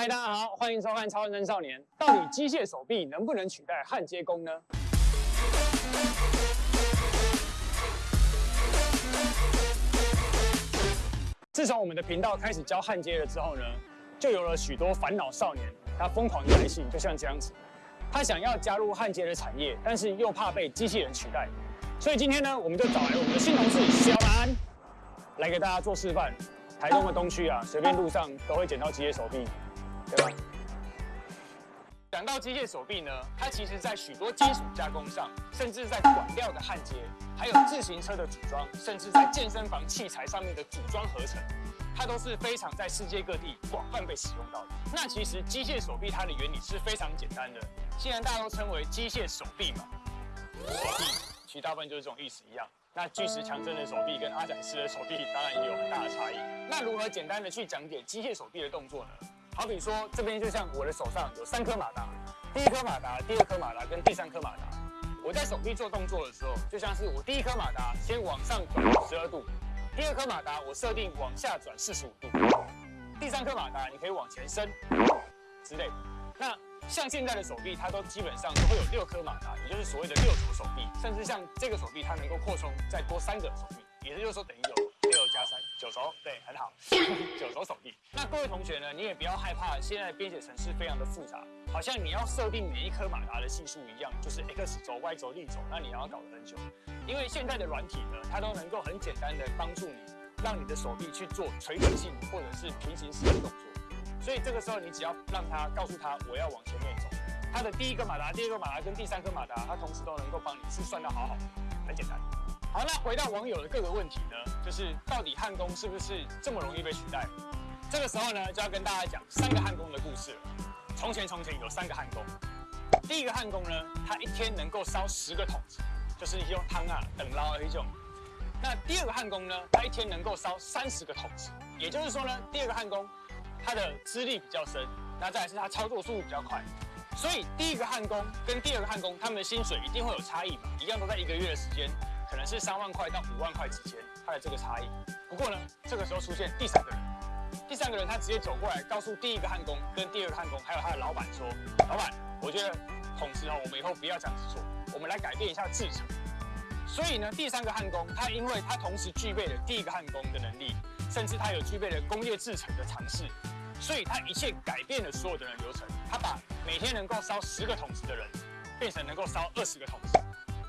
嗨，大家好，欢迎收看《超认真少年》。到底机械手臂能不能取代焊接工呢？自从我们的频道开始教焊接了之后呢，就有了许多烦恼少年，他疯狂的来信，就像这样子，他想要加入焊接的产业，但是又怕被机器人取代，所以今天呢，我们就找来我们的新同事小南，来给大家做示范。台东的东区啊，随便路上都会捡到机械手臂，对吧？讲到机械手臂呢，它其实在许多金属加工上，甚至在管料的焊接，还有自行车的组装，甚至在健身房器材上面的组装合成，它都是非常在世界各地广泛被使用到的。那其实机械手臂它的原理是非常简单的，既然大家都称为机械手臂嘛，手臂其实大部分就是这种意思一样。那巨石强森的手臂跟阿展师的手臂当然也有很大的差异。那如何简单的去讲解机械手臂的动作呢？好比说这边就像我的手上有三颗马达，第一颗马达、第二颗马达跟第三颗马达。我在手臂做动作的时候，就像是我第一颗马达先往上转十二度，第二颗马达我设定往下转四十五度，第三颗马达你可以往前伸之类。那像现在的手臂，它都基本上都会有六颗马达，也就是所谓的六轴手臂，甚至像这个手臂，它能够扩充再多三个手臂，也就是说等于有九轴，对，很好，九轴手臂。那各位同学呢，你也不要害怕，现在编写程式非常的复杂，好像你要设定每一颗马达的系数一样，就是 x 轴、y 轴、力轴，那你要搞得很久。因为现在的软体呢，它都能够很简单的帮助你，让你的手臂去做垂直性或者是平行式的动作。所以这个时候，你只要让他告诉他我要往前面走，他的第一个马达、第二个马达跟第三颗马达，他同时都能够帮你是算的好好，很简单。好，那回到网友的各个问题呢，就是到底焊工是不是这么容易被取代？这个时候呢，就要跟大家讲三个焊工的故事了。从前从前有三个焊工，第一个焊工呢，他一天能够烧十个桶子，就是用汤啊等捞的一种。那第二个焊工呢，他一天能够烧三十个桶子，也就是说呢，第二个焊工。他的资历比较深，那再来是他操作速度比较快，所以第一个焊工跟第二个焊工，他们的薪水一定会有差异嘛，一样都在一个月的时间，可能是三万块到五万块之间，他的这个差异。不过呢，这个时候出现第三个人，第三个人他直接走过来，告诉第一个焊工跟第二个焊工，还有他的老板说：“老板，我觉得同时哦，我们以后不要这样子做，我们来改变一下制程。”所以呢，第三个焊工他因为他同时具备了第一个焊工的能力。甚至他有具备了工业制程的尝试，所以他一切改变了所有的人流程。他把每天能够烧十个桶子的人，变成能够烧二十个桶子；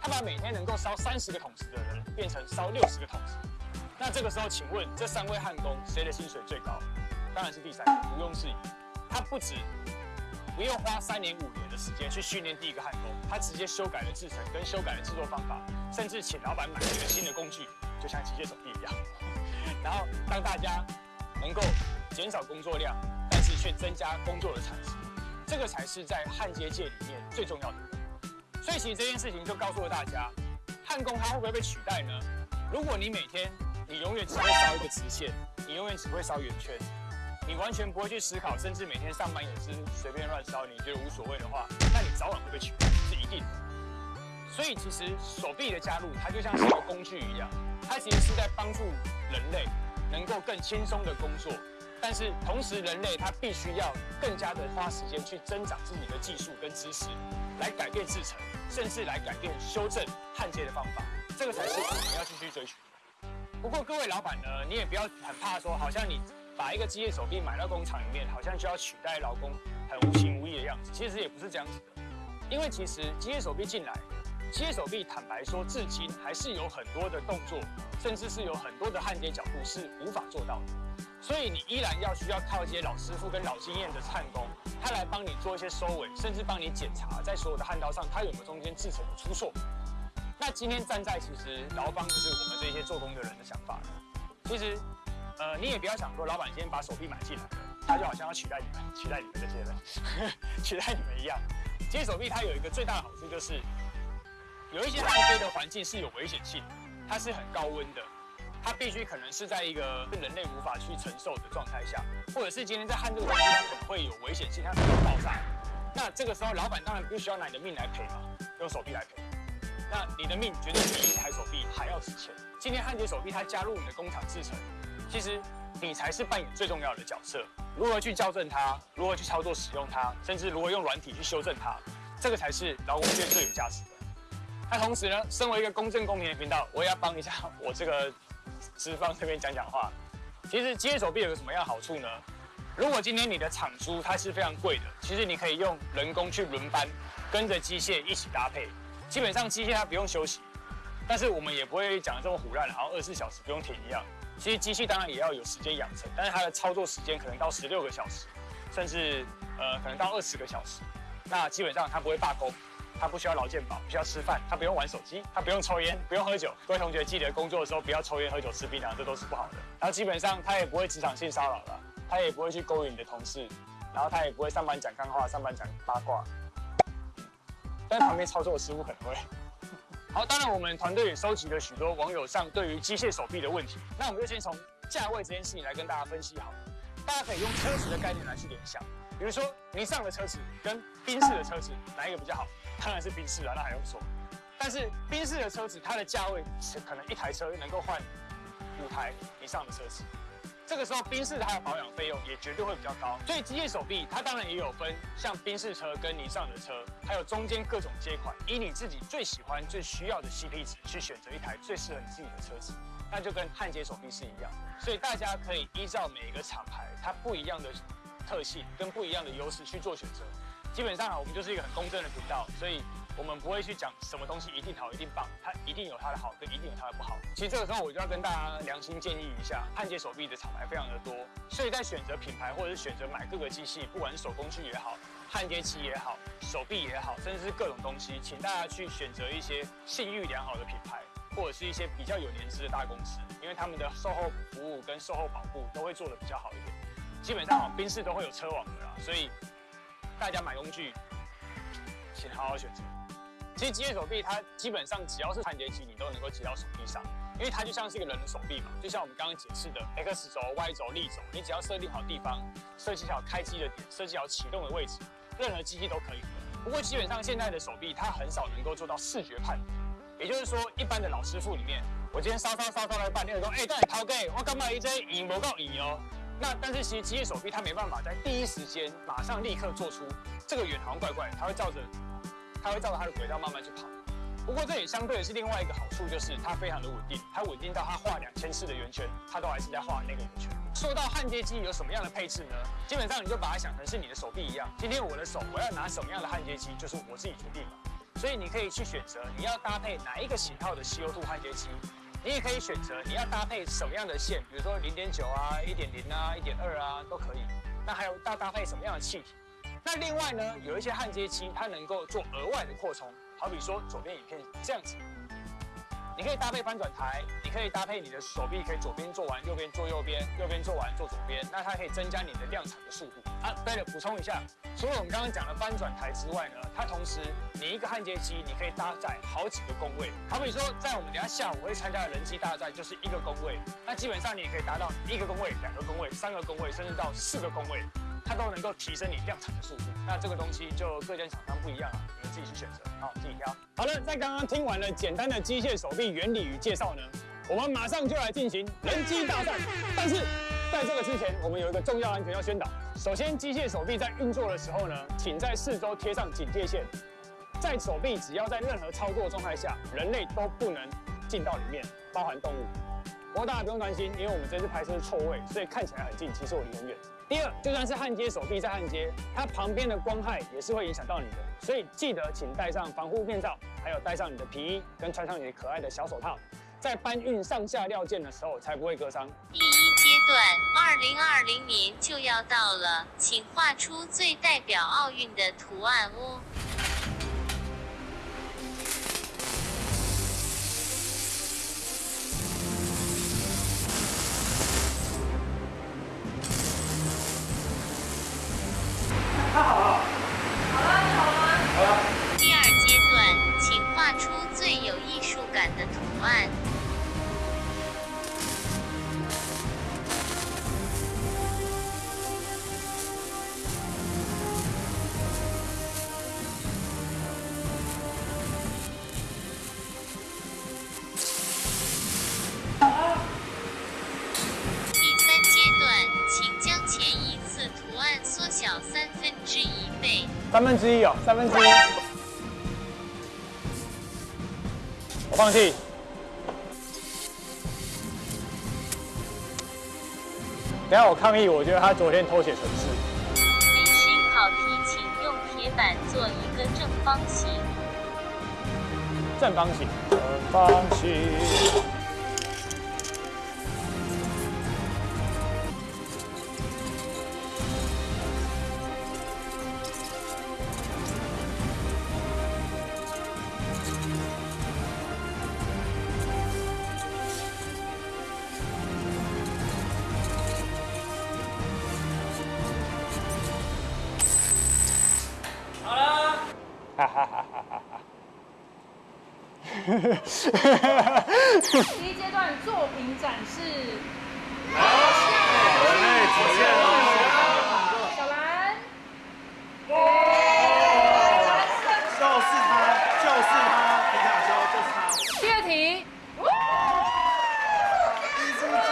他把每天能够烧三十个桶子的人，变成烧六十个桶子。那这个时候，请问这三位焊工谁的薪水最高？当然是第三个，毋庸置疑。他不止不用花三年五年的时间去训练第一个焊工，他直接修改了制程，跟修改了制作方法，甚至请老板买了一个新的工具，就像机械手臂一样。然后让大家能够减少工作量，但是却增加工作的产值，这个才是在焊接界里面最重要的。所以其实这件事情就告诉了大家，焊工他会不会被取代呢？如果你每天你永远只会烧一个直线，你永远只会烧圆圈，你完全不会去思考，甚至每天上班也是随便乱烧，你觉得无所谓的话，那你早晚会被取代，是一定的。所以其实手臂的加入，它就像是一个工具一样。它其实是在帮助人类能够更轻松的工作，但是同时人类他必须要更加的花时间去增长自己的技术跟知识，来改变制程，甚至来改变修正焊接的方法，这个才是我们要继续追寻。不过各位老板呢，你也不要很怕说，好像你把一个机械手臂买到工厂里面，好像就要取代劳工，很无情无义的样子。其实也不是这样子的，因为其实机械手臂进来。机械手臂，坦白说，至今还是有很多的动作，甚至是有很多的焊接角度是无法做到的。所以你依然要需要靠一些老师傅跟老经验的焊工，他来帮你做一些收尾，甚至帮你检查在所有的焊刀上，它有没有中间制成的出错。那今天站在其实劳方就是我们这些做工的人的想法。其实，呃，你也不要想说老板今天把手臂买进来了，他就好像要 取代你们，取代你们这些人，取代你们一样。其实手臂它有一个最大的好处就是。有一些焊接的环境是有危险性，它是很高温的，它必须可能是在一个人类无法去承受的状态下，或者是今天在焊这个东西，它可能会有危险性，它可能会爆炸。那这个时候，老板当然不需要拿你的命来赔嘛，用手臂来赔。那你的命绝对比一台手臂还要值钱。今天焊接手臂它加入你的工厂制成，其实你才是扮演最重要的角色。如何去校正它，如何去操作使用它，甚至如何用软体去修正它，这个才是劳工界最有价值的。那同时呢，身为一个公正公平的频道，我也要帮一下我这个资方这边讲讲话。其实机械手臂有个什么样好处呢？如果今天你的厂租它是非常贵的，其实你可以用人工去轮班，跟着机械一起搭配。基本上机械它不用休息，但是我们也不会讲的这么胡乱，然后二十四小时不用停一样。其实机器当然也要有时间养成，但是它的操作时间可能到十六个小时，甚至呃可能到二十个小时。那基本上它不会罢工，他不需要劳健保，不需要吃饭，他不用玩手机，他不用抽烟，不用喝酒。各位同学记得工作的时候不要抽烟、喝酒、吃槟榔，这都是不好的。然后基本上他也不会职场性骚扰了，他也不会去勾引你的同事，然后他也不会上班讲干话、上班讲八卦。但旁边操作的师傅可能会。好，当然我们团队也收集了许多网友上对于机械手臂的问题。那我们就先从价位这件事情来跟大家分析好。大家可以用车子的概念来去联想，比如说尼桑的车子跟宾士的车子哪一个比较好？当然是宾士啊，那还用说？但是宾士的车子它的价位是可能一台车能够换五台以上的车子。这个时候，宾士它的保养费用也绝对会比较高，所以机械手臂它当然也有分，像宾士车跟尼桑的车，还有中间各种接款，以你自己最喜欢、最需要的 CP 值去选择一台最适合你自己的车子，那就跟焊接手臂是一样。所以大家可以依照每一个厂牌它不一样的特性跟不一样的优势去做选择。基本上啊，我们就是一个很公正的频道，所以。我们不会去讲什么东西一定好一定棒，它一定有它的好，跟一定有它的不好。其实这个时候我就要跟大家良心建议一下，焊接手臂的厂牌非常的多，所以在选择品牌或者是选择买各个机器，不管是手工具也好，焊接器也好，手臂也好，甚至是各种东西，请大家去选择一些信誉良好的品牌，或者是一些比较有年资的大公司，因为他们的售后服务跟售后保护都会做的比较好一点。基本上宾士都会有车网的啦，所以大家买工具，请好好选择。其实机械手臂它基本上只要是焊接机，你都能够接到手臂上，因为它就像是一个人的手臂嘛，就像我们刚刚解释的 X 轴、Y 轴、力轴，你只要设定好地方，设计好开机的点，设计好启动的位置，任何机器都可以。不过基本上现在的手臂它很少能够做到视觉判也就是说一般的老师傅里面，我今天烧烧烧烧了半天，说哎，这掏给我干嘛一这引不够引哦。那但是其实机械手臂它没办法在第一时间马上立刻做出这个圆好像怪怪，它会照着。它会照着它的轨道慢慢去跑，不过这也相对的是另外一个好处，就是它非常的稳定，它稳定到它画两千次的圆圈，它都还是在画那个圆圈。说到焊接机有什么样的配置呢？基本上你就把它想成是你的手臂一样，今天我的手我要拿什么样的焊接机，就是我自己决定了。所以你可以去选择你要搭配哪一个型号的 CO2 焊接机，你也可以选择你要搭配什么样的线，比如说零点九啊、一点零啊、一点二啊都可以。那还有要搭配什么样的气体？那另外呢，有一些焊接机，它能够做额外的扩充，好比说左边影片这样子，你可以搭配翻转台，你可以搭配你的手臂，可以左边做完，右边做右边，右边做完做左边，那它可以增加你的量产的速度。啊，对了，补充一下，除了我们刚刚讲的翻转台之外呢，它同时你一个焊接机，你可以搭载好几个工位，好比说在我们等下下午会参加的人机大战，就是一个工位，那基本上你也可以达到一个工位、两个工位、三个工位，甚至到四个工位。它都能够提升你量产的速度，那这个东西就各间厂商不一样啊，你们自己去选择，好，自己挑。好了，在刚刚听完了简单的机械手臂原理与介绍呢，我们马上就来进行人机大战。但是在这个之前，我们有一个重要安全要宣导。首先，机械手臂在运作的时候呢，请在四周贴上警戒线，在手臂只要在任何操作状态下，人类都不能进到里面，包含动物。不过大家不用担心，因为我们这次拍摄是错位，所以看起来很近，其实我离很远。第二，就算是焊接手臂在焊接，它旁边的光害也是会影响到你的，所以记得请戴上防护面罩，还有戴上你的皮衣，跟穿上你的可爱的小手套，在搬运上下料件的时候才不会割伤。第一阶段，二零二零年就要到了，请画出最代表奥运的图案哦。三分之一哦，三分之一。我放弃。等下我抗议，我觉得他昨天偷写程式。临时考题，请用铁板做一个正方形。正方形，正方形。哈哈哈哈哈哈。第一阶段作品展示。小兰，就是他，就是他，皮卡丘就是他。第二题，艺术家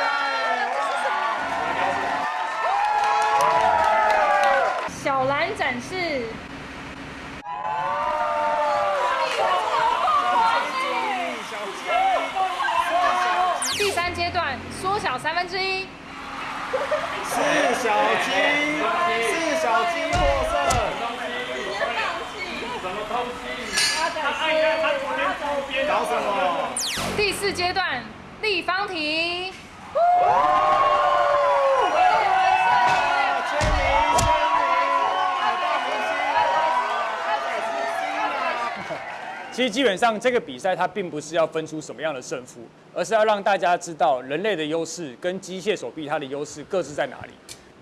哎，小兰展示。第三阶段缩小三分之一，四小金，四小金获胜。搞什么？第四阶段立方体。其实基本上这个比赛它并不是要分出什么样的胜负，而是要让大家知道人类的优势跟机械手臂它的优势各自在哪里。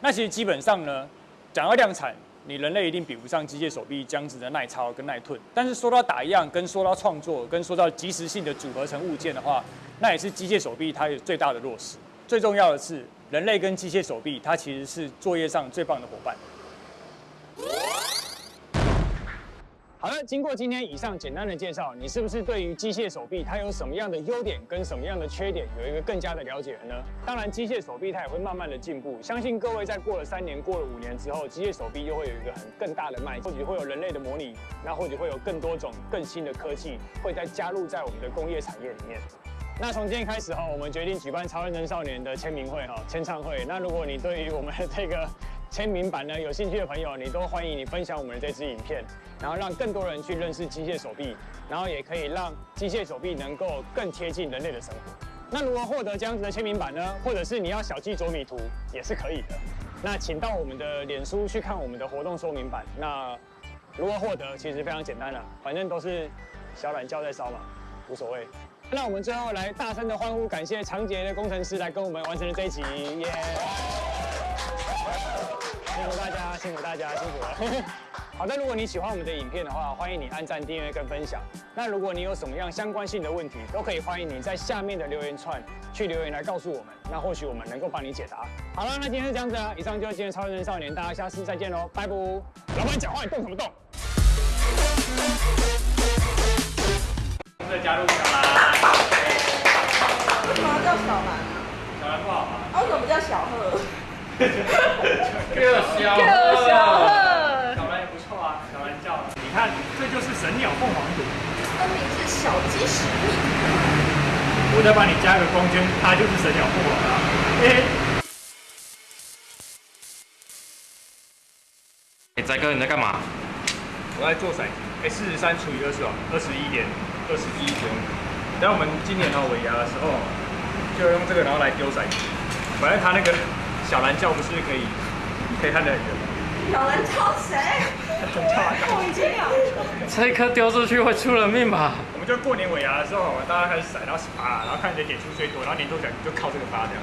那其实基本上呢，讲到量产，你人类一定比不上机械手臂这样子的耐操跟耐吞。但是说到打样，跟说到创作，跟说到及时性的组合成物件的话，那也是机械手臂它有最大的弱势。最重要的是，人类跟机械手臂它其实是作业上最棒的伙伴。好了，经过今天以上简单的介绍，你是不是对于机械手臂它有什么样的优点跟什么样的缺点有一个更加的了解了呢？当然，机械手臂它也会慢慢的进步，相信各位在过了三年、过了五年之后，机械手臂又会有一个很更大的迈，或许会有人类的模拟，那或许会有更多种更新的科技会再加入在我们的工业产业里面。那从今天开始哈，我们决定举办超人能少年的签名会哈，签唱会。那如果你对于 我们这个签名版呢有兴趣的朋友，你都欢迎你分享我们的这支影片，然后让更多人去认识机械手臂，然后也可以让机械手臂能够更贴近人类的生活。那如何获得这样子的签名版呢？或者是你要小鸡啄米图也是可以的。那请到我们的脸书去看我们的活动说明版。那如何获得其实非常简单了、反正都是小懒觉在烧嘛，无所谓。那我们最后来大声的欢呼，感谢长杰的工程师来跟我们完成了这一集，耶、辛苦大家，辛苦大家，辛苦了。好的，如果你喜欢我们的影片的话，欢迎你按赞、订阅跟分享。那如果你有什么样相关性的问题，都可以欢迎你在下面的留言串去留言来告诉我们，那或许我们能够帮你解答。好了，那今天是这样子啊，以上就是今天超人少年，大家下次再见喽，拜拜。老板讲话你动什么动？再加入小兰，为什么要叫小兰？小兰不好吗？啊，为什么不叫小贺？个小个小贺小兰也不错啊，小兰叫，你看，这就是神鸟凤凰图。分明是小鸡屎屁。我再帮你加个光圈，它就是神鸟凤凰了。嘿哎，仔哥你在干嘛？我在做骰子，哎，四十三除以二十哦，二十一点二十一点。等我们今年哦尾牙的时候，就用这个然后来丢骰子。反正它那个小蓝教不是可以可以看得很远？小兰叫谁？叫啊我已经有。这一颗丢出去会出人命吧？我们就过年尾牙的时候，大家开始甩，然后啪，然后看谁点数最多，然后年终奖就靠这个发这样。